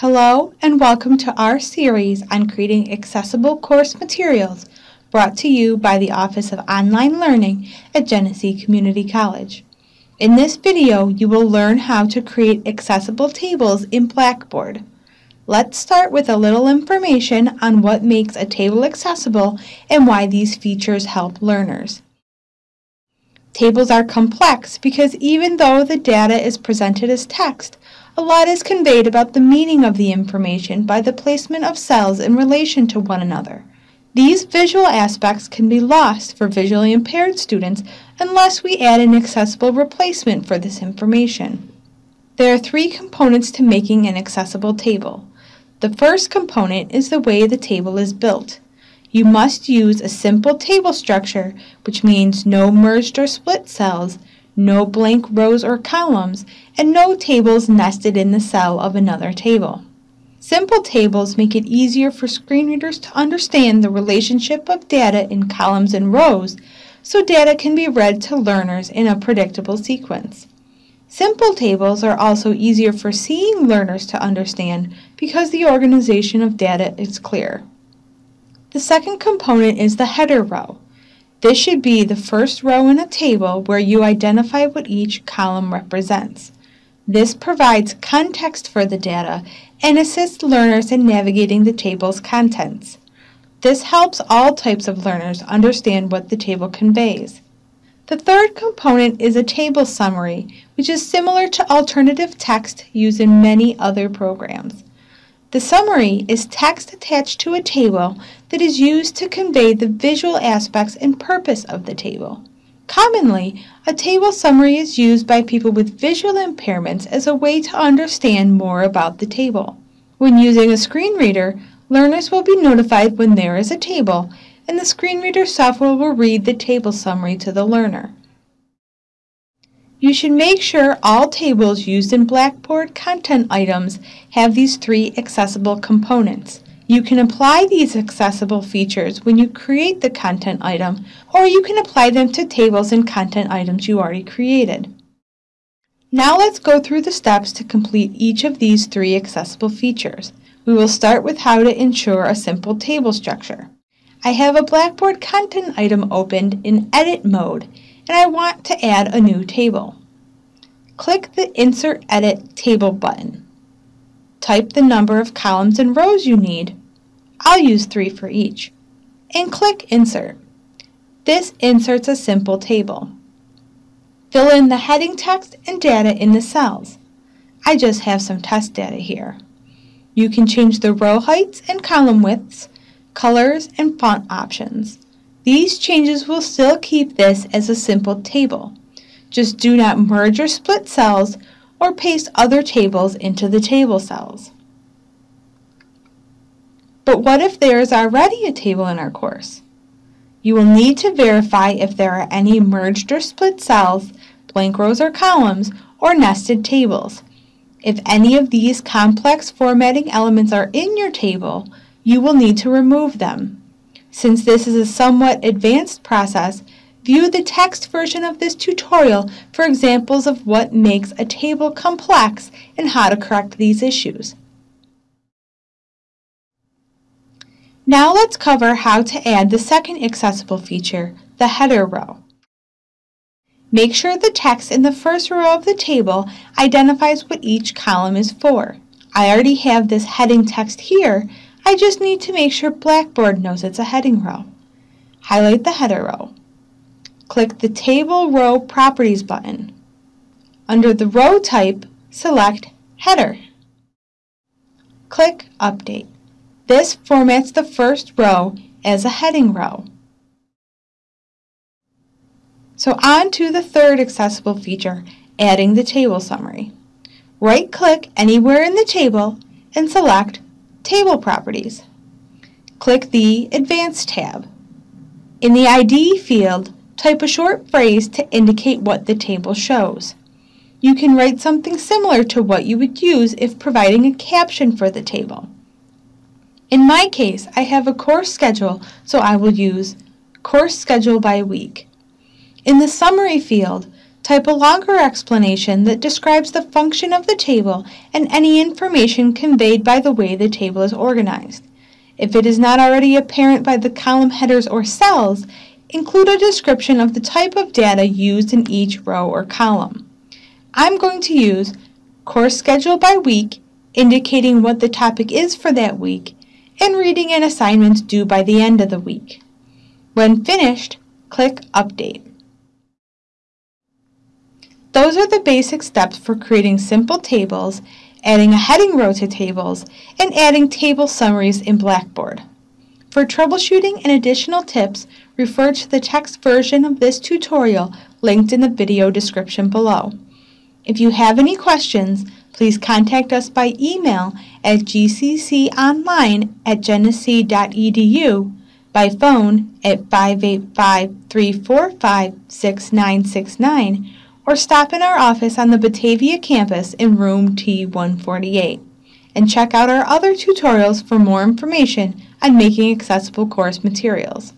Hello and welcome to our series on creating accessible course materials brought to you by the Office of Online Learning at Genesee Community College. In this video, you will learn how to create accessible tables in Blackboard. Let's start with a little information on what makes a table accessible and why these features help learners. Tables are complex because even though the data is presented as text, a lot is conveyed about the meaning of the information by the placement of cells in relation to one another. These visual aspects can be lost for visually impaired students unless we add an accessible replacement for this information. There are three components to making an accessible table. The first component is the way the table is built. You must use a simple table structure, which means no merged or split cells, no blank rows or columns, and no tables nested in the cell of another table. Simple tables make it easier for screen readers to understand the relationship of data in columns and rows, so data can be read to learners in a predictable sequence. Simple tables are also easier for seeing learners to understand because the organization of data is clear. The second component is the header row. This should be the first row in a table where you identify what each column represents. This provides context for the data and assists learners in navigating the table's contents. This helps all types of learners understand what the table conveys. The third component is a table summary, which is similar to alternative text used in many other programs. The summary is text attached to a table that is used to convey the visual aspects and purpose of the table. Commonly, a table summary is used by people with visual impairments as a way to understand more about the table. When using a screen reader, learners will be notified when there is a table, and the screen reader software will read the table summary to the learner. You should make sure all tables used in Blackboard content items have these three accessible components. You can apply these accessible features when you create the content item, or you can apply them to tables and content items you already created. Now let's go through the steps to complete each of these three accessible features. We will start with how to ensure a simple table structure. I have a Blackboard content item opened in edit mode and I want to add a new table. Click the Insert Edit Table button. Type the number of columns and rows you need. I'll use three for each. And click Insert. This inserts a simple table. Fill in the heading text and data in the cells. I just have some test data here. You can change the row heights and column widths, colors, and font options. These changes will still keep this as a simple table. Just do not merge or split cells or paste other tables into the table cells. But what if there is already a table in our course? You will need to verify if there are any merged or split cells, blank rows or columns, or nested tables. If any of these complex formatting elements are in your table, you will need to remove them. Since this is a somewhat advanced process, view the text version of this tutorial for examples of what makes a table complex and how to correct these issues. Now let's cover how to add the second accessible feature, the header row. Make sure the text in the first row of the table identifies what each column is for. I already have this heading text here, I just need to make sure Blackboard knows it's a heading row. Highlight the header row. Click the Table Row Properties button. Under the row type, select Header. Click Update. This formats the first row as a heading row. So on to the third accessible feature, adding the table summary. Right-click anywhere in the table and select Table Properties. Click the Advanced tab. In the ID field, type a short phrase to indicate what the table shows. You can write something similar to what you would use if providing a caption for the table. In my case, I have a course schedule, so I will use course schedule by week. In the summary field, Type a longer explanation that describes the function of the table and any information conveyed by the way the table is organized. If it is not already apparent by the column headers or cells, include a description of the type of data used in each row or column. I'm going to use course schedule by week, indicating what the topic is for that week, and reading an assignment due by the end of the week. When finished, click Update. Those are the basic steps for creating simple tables, adding a heading row to tables, and adding table summaries in Blackboard. For troubleshooting and additional tips, refer to the text version of this tutorial linked in the video description below. If you have any questions, please contact us by email at gcconline at genesee.edu, by phone at 585-345-6969, or stop in our office on the Batavia campus in room T148. And check out our other tutorials for more information on making accessible course materials.